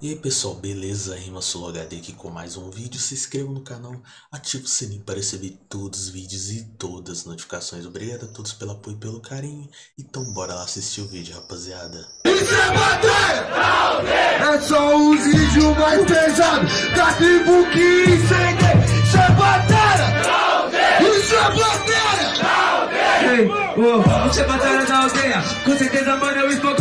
E aí pessoal, beleza? Rima Solo HD aqui com mais um vídeo. Se inscreva no canal, ative o sininho para receber todos os vídeos e todas as notificações. Obrigado a todos pelo apoio e pelo carinho. Então bora lá assistir o vídeo, rapaziada. Isso é bater! É só os vídeos mais pesados da tribo que incende. Isso é bater! Isso é oh, você é batalha da aldeia Com certeza, mano, eu estou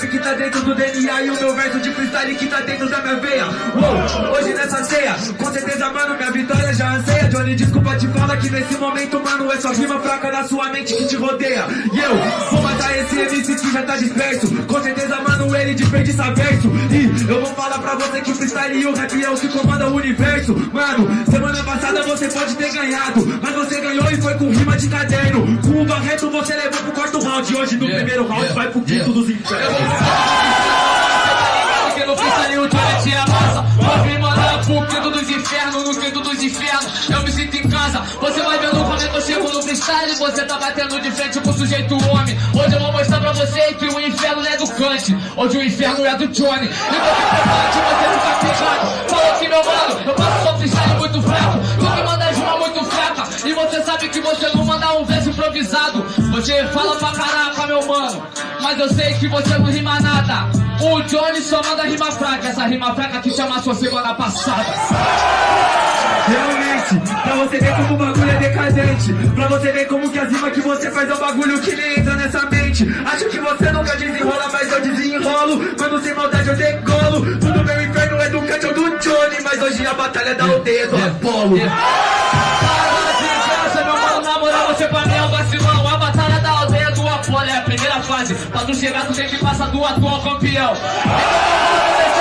rap que tá dentro do DNA E o meu verso de freestyle que tá dentro da minha veia. Oh, Hoje nessa ceia, com certeza, mano, minha vitória já anseia Johnny, desculpa te falar que nesse momento, mano É só rima fraca na sua mente que te rodeia. E eu vou matar esse MC que já tá disperso. Com certeza, mano, ele desperdiça verso. E eu vou falar pra você que o freestyle e o rap é o que comanda o universo. Mano, semana passada você pode ter ganhado Mas você ganhou e foi com rima de caderno. Com o Barreto você levou pro quarto round. Hoje no Yeah, primeiro round yeah, vai pro quinto yeah. dos infernos. Porque no freestyle o Johnny te amassa Vou vir mandar pro quinto dos freestyle Você tá batendo de frente com o sujeito homem. Hoje eu vou mostrar pra você que o inferno é do Kant Hoje o inferno é do Johnny. Então que prepare você ficar pegado Fala aqui meu mano Eu faço só freestyle muito fraco. Tu que manda rima muito fraca. E você sabe que você não manda um verso improvisado. Você fala pra caraca meu mano Mas eu sei que você não rima nada. O Johnny só manda rima fraca Essa rima fraca que chama sua semana passada Realmente, pra você ver como o bagulho é decadente. Pra você ver como que as rimas que você faz é um bagulho que nem entra nessa mente. Acho que você nunca desenrola, mas eu desenrolo. Quando sem maldade eu decolo Tudo meu inferno é do Kant ou do Johnny. Mas hoje a batalha é da aldeia do Apolo. Para de graça, meu mano, na moral, você pra mim é um vacilão. A batalha da aldeia do Apolo é a primeira fase. Pra tu chegar, tu tem que passar do atual campeão. Então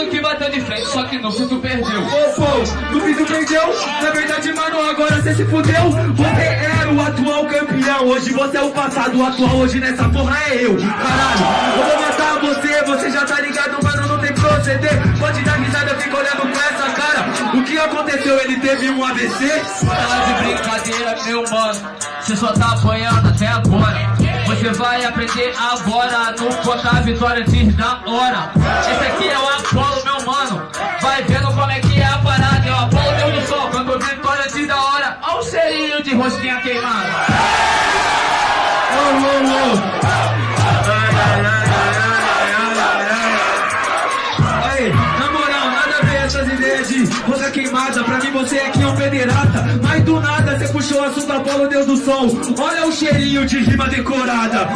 ligado que bateu de frente Só que no fim tu perdeu. Ô, pô, no fim tu perdeu. Na verdade, mano, agora você se fudeu. Você era o atual campeão Hoje você é o passado, o atual. Hoje nessa porra é eu Caralho, eu vou matar você Você já tá ligado, mano, não tem proceder. Pode dar risada, eu fico olhando com essa cara. O que aconteceu? Ele teve um AVC? Tá de brincadeira, meu mano. Você só tá apanhando até agora Você vai aprender agora No contar vitória antes da hora. Esse aqui é o Apolo, meu mano. Vai vendo como é que é a parada. É o Apolo Deus do Sol Quando vitória antes da hora. Olha o cheirinho de rosquinha queimada. Aí, na moral, nada a essas ideias de rosa queimada. Pra mim você aqui é um pederata Mas do nada você puxou o assunto Apolo, Deus do Sol Olha o cheirinho de rima decorada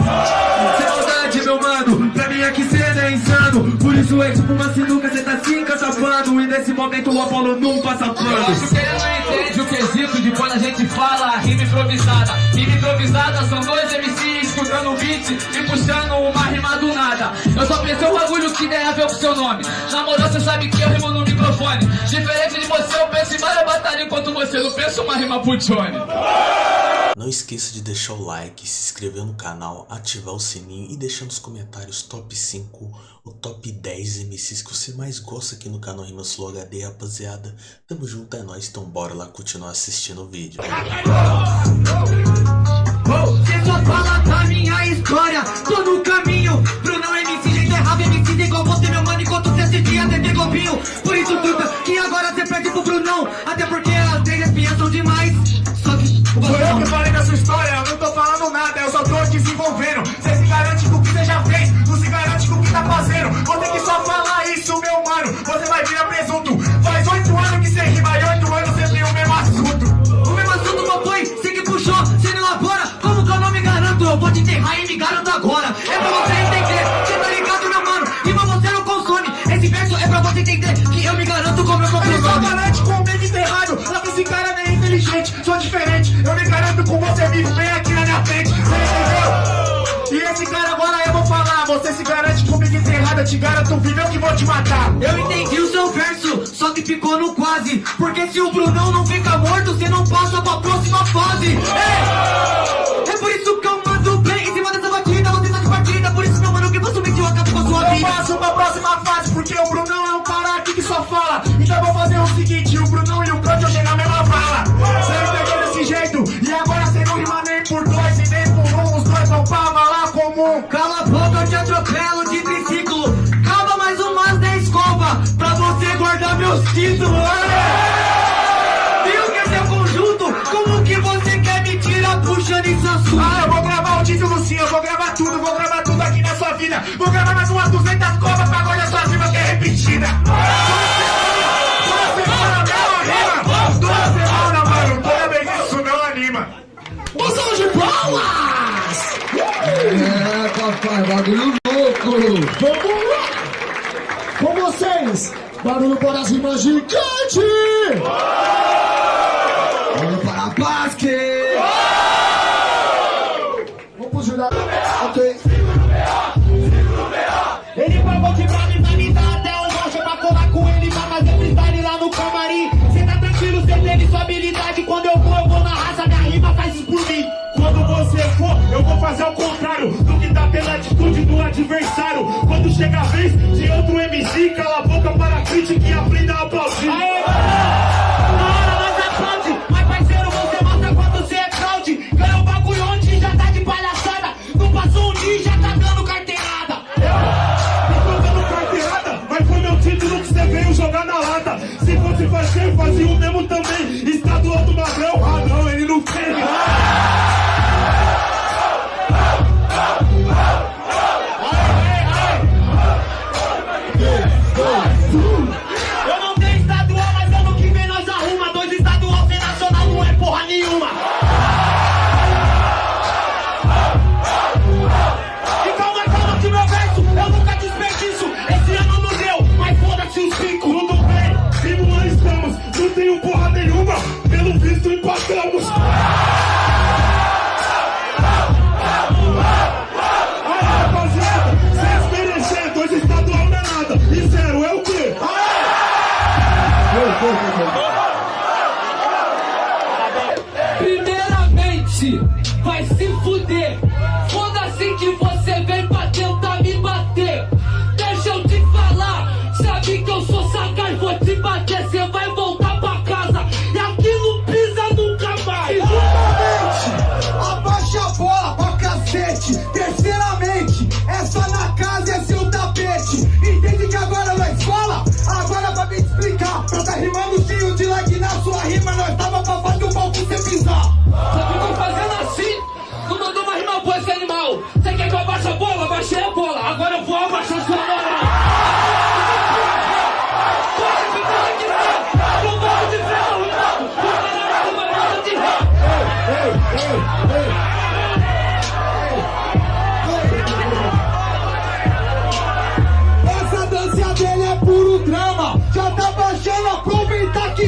Sem maldade, meu mano Pra mim aqui cê é insano Por isso é tipo uma sinuca, cê tá se encatapando E nesse momento o Apolo não passa Eu acho pano que ele não entende o quesito de quando a gente fala rima improvisada. Rima improvisada são dois MCs escutando o beat e puxando uma rima do nada. Eu só pensei um bagulho que tem a ver com seu nome. Na moral, você sabe que eu rimo no microfone. Diferente de você, eu penso em várias batalhas enquanto você não pensa uma rima pro Johnny. Não esqueça de deixar o like, se inscrever no canal, ativar o sininho e deixar nos comentários top 5 ou top 10 MCs que você mais gosta aqui no canal Rima Solo HD, rapaziada. Tamo junto, é nóis, então bora lá continuar assistindo o vídeo. Cê só fala da minha história, tô no caminho Brunão MC, jeito errado, MC igual você, meu mano Enquanto cê assistia TV Globinho Por te garanto vivo, eu que vou te matar. Eu entendi o seu verso, só que ficou no quase. Porque se o Brunão não fica morto, cê não passa pra próxima fase. É, é por isso que eu mando bem Em cima dessa batida, você tá de partida. Por isso, meu mano, que facilmente eu acabo com a sua Eu vida. passo pra próxima fase, porque o Brunão é um cara aqui que só fala. Então eu vou fazer o seguinte, meus títulos. Viu que é seu conjunto? Como que você quer me tirar puxando Samsung? Ah, eu vou gravar o título sim, eu vou gravar tudo, vou gravar tudo aqui na sua vida. Vou gravar mais umas 200 covas pra guardar sua rima que é repetida. Toda semana, mesma rima. Toda semana, mano, toda vez isso não anima. Moção de palmas! É, papai, bagulho louco! Vamos lá! Com vocês, barulho para as rimas gigantes! Barulho para a Basque! Vamos pro jurado. Ok. Ele pagou de bravo e vai me dar até um rocha pra colar com ele pra fazer freestyle lá no camarim. Cê tá tranquilo, cê teve sua habilidade. Quando eu vou, eu vou na raça, minha rima faz isso por mim. Quando você for, eu vou fazer o contrário do que tá pela atitude do adversário. Chega a vez de outro MC, cala a boca para a crítica e aprenda a aplaudir. Na Vai se fuder. Foda-se que você vem pra tentar me bater. Deixa eu te falar, sabe que eu sou sagaz, vou te bater, você vai voltar pra casa. E aqui não pisa nunca mais. Primeiramente, abaixa a bola pra cacete. Terceiramente, essa na casa é seu tapete. Entende que agora na escola, agora pra me explicar. Pra tá rimando cheio de like na sua rima, nós tava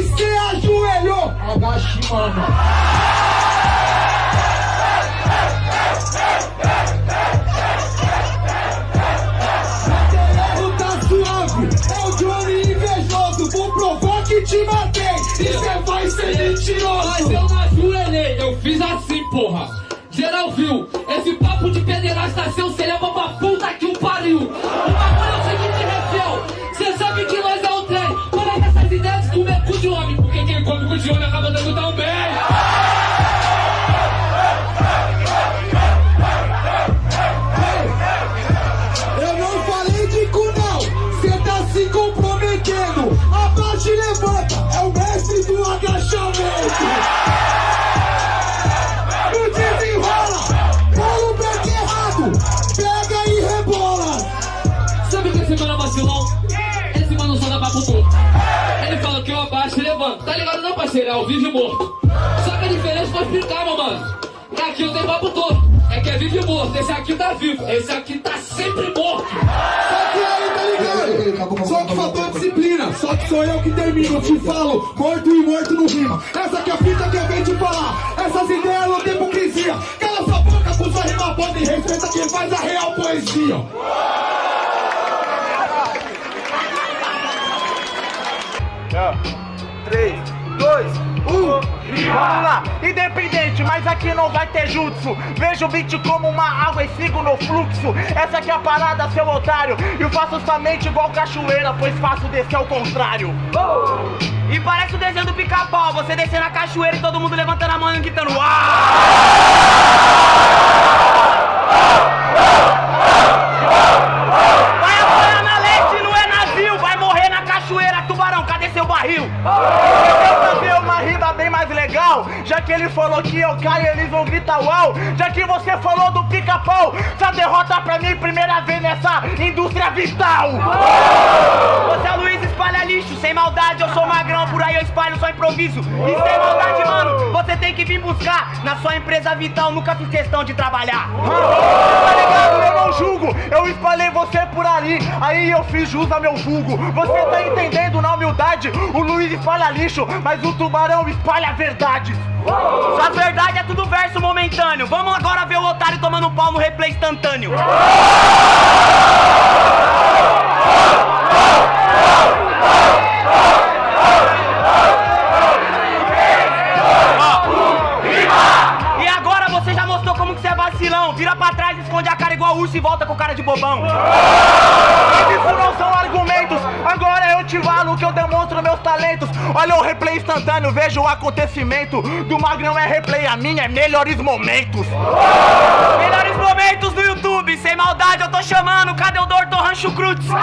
cê ajoelhou. Agache, parceiro? É ao vivo e morto. Só que a diferença foi explicar, meu mano. E aqui eu tenho papo torto. É que é vivo e morto. Esse aqui tá vivo. Esse aqui tá sempre morto. Só que aí, tá ligado? Só que faltou disciplina, só que sou eu que termino. Eu te falo, morto e morto não rima. Essa que é a fita que eu venho te falar. Essas ideias não tem hipocrisia. Cala sua boca, puxa rima boa e respeita quem faz a real poesia. vamos lá, independente, mas aqui não vai ter jutsu. Vejo o beat como uma água e sigo no fluxo. Essa aqui é a parada, seu otário. Eu faço somente igual cachoeira, pois faço descer ao contrário. Oh! E parece o desenho do pica-pau, você descendo a cachoeira e todo mundo levantando a mão e gritando ah! Vai apoiar na leste, não é navio, vai morrer na cachoeira, tubarão, cadê seu barril? Oh! mais legal Já que ele falou que eu caio, eles vão gritar uau Já que você falou do pica-pau Essa derrota pra mim, primeira vez nessa indústria vital uau! Espalha lixo, sem maldade, eu sou magrão, por aí eu espalho só improviso. E sem maldade, mano, você tem que vir buscar. Na sua empresa vital, nunca fiz questão de trabalhar. Tá ligado? Eu não julgo, eu espalhei você por ali, aí eu fiz jus ao meu vulgo. Você tá entendendo na humildade? O Luiz espalha lixo, mas o tubarão espalha verdades. Suas verdades é tudo verso momentâneo. Vamos agora ver o otário tomando pau no replay instantâneo. Replay instantâneo, veja o acontecimento. Do Magrão é replay, a minha é melhores momentos. Melhores momentos do YouTube, sem maldade eu tô chamando. Cadê o Dr. Rancho Cruz? Tomou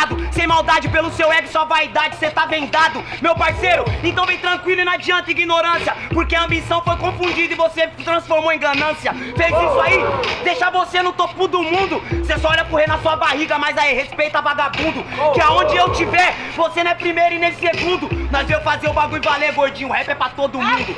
eu sou o Prado. Sem maldade pelo seu ego, sua vaidade, cê tá vendado. Meu parceiro, então vem tranquilo e não adianta ignorância. Porque a ambição foi confundida e você transformou em ganância. Fez isso aí, deixa você no topo do mundo. Cê só olha correr na sua barriga, mas aí respeita vagabundo. Que aonde eu tiver, você não é primeiro e nem segundo. Nós veio fazer o bagulho valer, gordinho. Rap é pra todo mundo.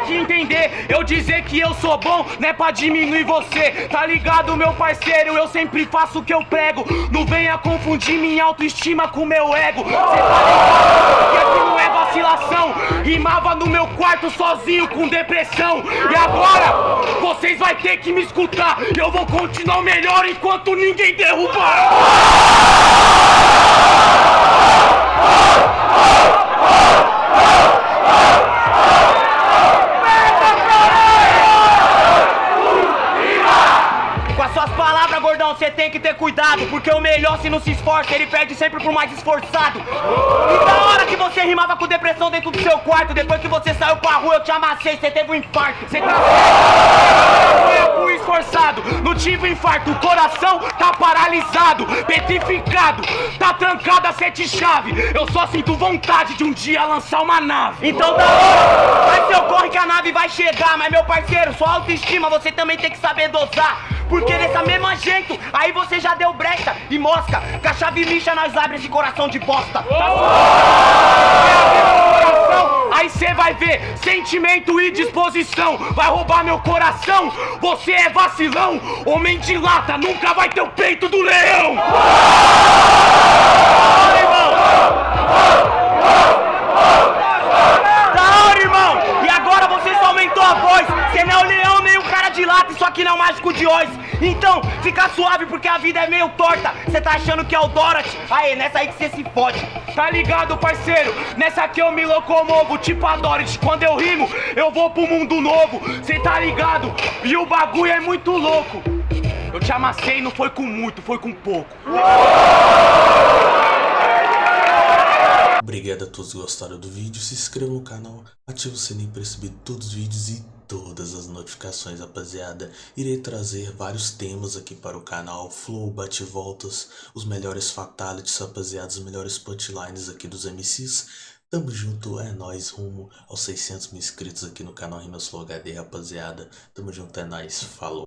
Tem que entender, eu dizer que eu sou bom não é pra diminuir você, tá ligado, meu parceiro? Eu sempre faço o que eu prego, não venha confundir minha autoestima com meu ego. Cê tá ligado que aqui não é vacilação, rimava no meu quarto sozinho com depressão. E agora, vocês vai ter que me escutar, eu vou continuar melhor enquanto ninguém derrubar. Com você tem que ter cuidado Porque o melhor se não se esforça, ele perde sempre pro mais esforçado. E da hora que você rimava com depressão dentro do seu quarto Depois que você saiu pra rua, eu te amassei, você teve um infarto. Você tá fui esforçado, não tive infarto O coração tá paralisado, petrificado Tá trancado a sete chave. Eu só sinto vontade de um dia lançar uma nave. Então da hora, vai seu corre que a nave vai chegar Mas meu parceiro, sua autoestima você também tem que saber dosar porque dessa mesma jeito, aí você já deu brecha e mosca. Com a chave lixa nós abre esse coração de bosta. Tá Aí cê vai ver sentimento e disposição. Vai roubar meu coração, você é vacilão. Homem de lata nunca vai ter o peito do leão. Aê, nessa aí que você se fode! Tá ligado, parceiro? Nessa aqui eu me locomovo, tipo a Dorothy! Quando eu rimo, eu vou pro mundo novo! Cê tá ligado? E o bagulho é muito louco! Eu te amassei, não foi com muito, foi com pouco! Obrigado a todos que gostaram do vídeo, se inscreva no canal, ative o sininho para receber todos os vídeos e todas as notificações, rapaziada. Irei trazer vários temas aqui para o canal, flow, bate-voltas, os melhores fatalities, rapaziada, os melhores punchlines aqui dos MCs. Tamo junto, é nóis, rumo aos 600 mil inscritos aqui no canal Rimas Flow HD, rapaziada. Tamo junto, é nóis, falou.